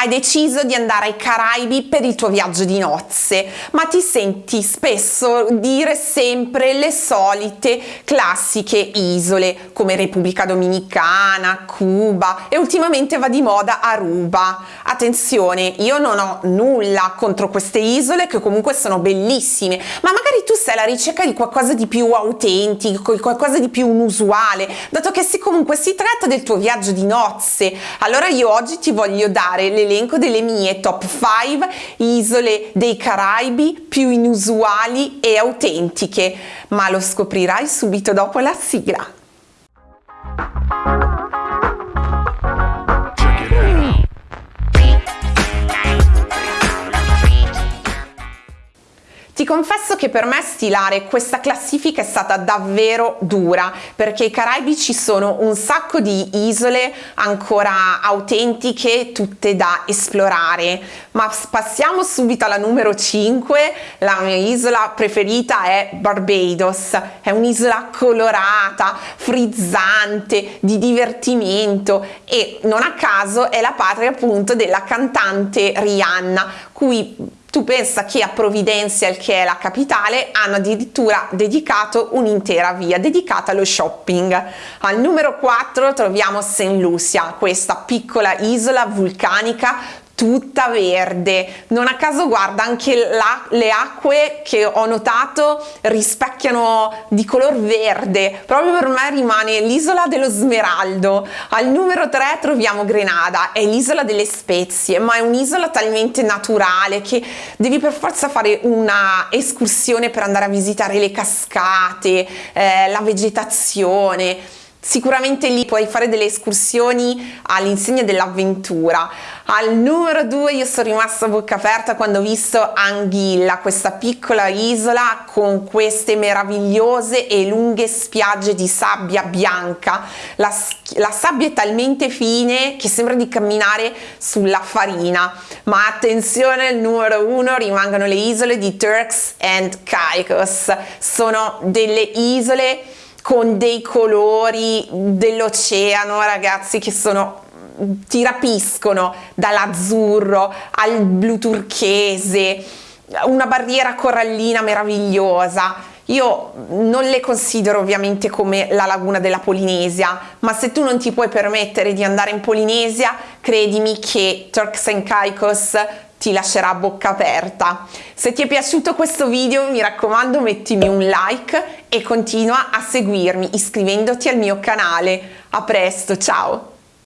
hai deciso di andare ai Caraibi per il tuo viaggio di nozze, ma ti senti spesso dire sempre le solite classiche isole come Repubblica Dominicana, Cuba e ultimamente va di moda Aruba. Attenzione, io non ho nulla contro queste isole che comunque sono bellissime, ma magari tu sei alla ricerca di qualcosa di più autentico, qualcosa di più inusuale, dato che se comunque si tratta del tuo viaggio di nozze, allora io oggi ti voglio dare l'elenco delle mie top 5 isole dei Caraibi più inusuali e autentiche, ma lo scoprirai subito dopo la sigla. Ti confesso che per me stilare questa classifica è stata davvero dura perché ai Caraibi ci sono un sacco di isole ancora autentiche, tutte da esplorare. Ma passiamo subito alla numero 5, la mia isola preferita è Barbados. È un'isola colorata, frizzante, di divertimento e non a caso è la patria appunto della cantante Rihanna, cui tu pensa che a Providencial, che è la capitale, hanno addirittura dedicato un'intera via dedicata allo shopping. Al numero 4 troviamo St. Lucia, questa piccola isola vulcanica tutta verde. Non a caso guarda anche la, le acque che ho notato rispecchiano di color verde. Proprio per me rimane l'isola dello smeraldo. Al numero 3 troviamo Grenada è l'isola delle spezie ma è un'isola talmente naturale che devi per forza fare una escursione per andare a visitare le cascate eh, la vegetazione Sicuramente lì puoi fare delle escursioni all'insegna dell'avventura. Al numero 2 io sono rimasta a bocca aperta quando ho visto Anguilla, questa piccola isola con queste meravigliose e lunghe spiagge di sabbia bianca. La, la sabbia è talmente fine che sembra di camminare sulla farina. Ma attenzione, al numero 1 rimangono le isole di Turks and Caicos. Sono delle isole con dei colori dell'oceano ragazzi che sono ti rapiscono dall'azzurro al blu turchese una barriera corallina meravigliosa io non le considero ovviamente come la laguna della Polinesia, ma se tu non ti puoi permettere di andare in Polinesia, credimi che Turks and Caicos ti lascerà a bocca aperta. Se ti è piaciuto questo video mi raccomando mettimi un like e continua a seguirmi iscrivendoti al mio canale. A presto, ciao!